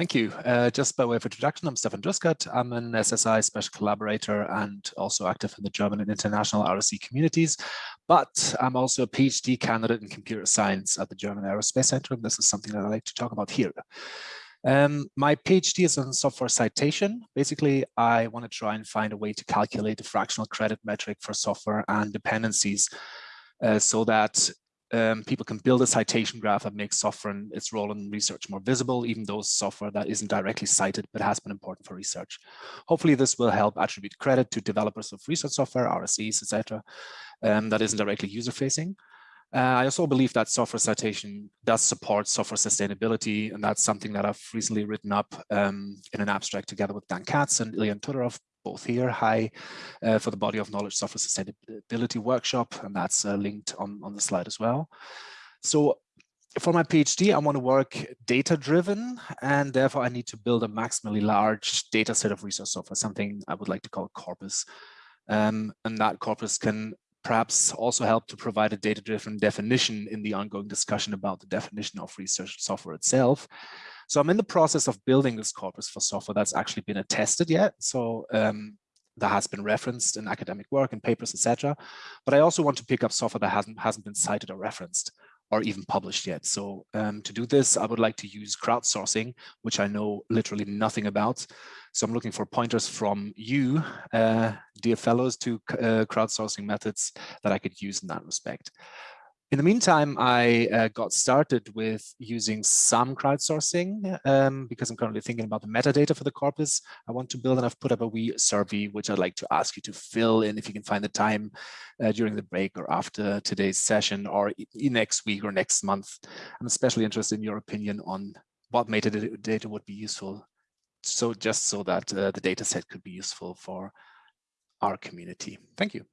Thank you. Uh, just by way of introduction, I'm Stefan Druskat. I'm an SSI special collaborator and also active in the German and international RSE communities. But I'm also a PhD candidate in computer science at the German Aerospace Center. And this is something that I like to talk about here. Um, my PhD is on software citation. Basically, I want to try and find a way to calculate the fractional credit metric for software and dependencies uh, so that um, people can build a citation graph that makes software and its role in research more visible, even though software that isn't directly cited but has been important for research. Hopefully this will help attribute credit to developers of research software, RSEs, etc., um, that isn't directly user-facing. Uh, I also believe that software citation does support software sustainability, and that's something that I've recently written up um, in an abstract together with Dan Katz and Ilian Todorov both here. Hi uh, for the Body of Knowledge Software Sustainability Workshop, and that's uh, linked on, on the slide as well. So for my PhD, I want to work data driven, and therefore I need to build a maximally large data set of research software, something I would like to call corpus. Um, and that corpus can perhaps also help to provide a data-driven definition in the ongoing discussion about the definition of research software itself. So I'm in the process of building this corpus for software that's actually been attested yet. So um, that has been referenced in academic work and papers, etc. But I also want to pick up software that hasn't hasn't been cited or referenced or even published yet. So um, to do this, I would like to use crowdsourcing, which I know literally nothing about. So I'm looking for pointers from you, uh, dear fellows, to uh, crowdsourcing methods that I could use in that respect. In the meantime, I uh, got started with using some crowdsourcing um, because I'm currently thinking about the metadata for the corpus I want to build and I've put up a wee survey which I'd like to ask you to fill in if you can find the time uh, during the break or after today's session or next week or next month. I'm especially interested in your opinion on what metadata would be useful so just so that uh, the data set could be useful for our community. Thank you.